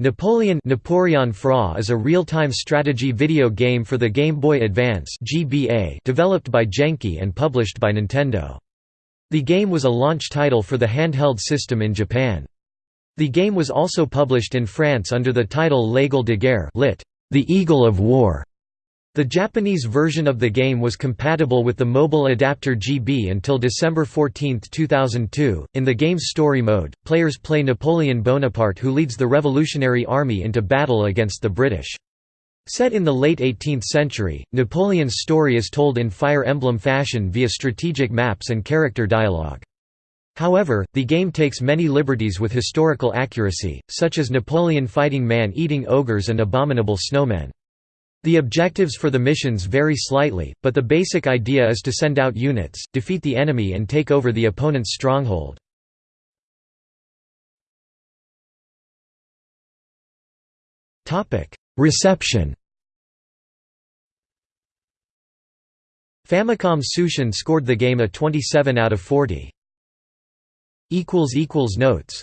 Napoleon Napoleon Fra is a real-time strategy video game for the Game Boy Advance (GBA) developed by Genki and published by Nintendo. The game was a launch title for the handheld system in Japan. The game was also published in France under the title L'Aigle de Guerre lit. The Eagle of War. The Japanese version of the game was compatible with the mobile adapter GB until December 14, 2002. In the game's story mode, players play Napoleon Bonaparte who leads the Revolutionary Army into battle against the British. Set in the late 18th century, Napoleon's story is told in Fire Emblem fashion via strategic maps and character dialogue. However, the game takes many liberties with historical accuracy, such as Napoleon fighting man-eating ogres and abominable snowmen. The objectives for the missions vary slightly, but the basic idea is to send out units, defeat the enemy and take over the opponent's stronghold. Reception Famicom Tsushin scored the game a 27 out of 40. Notes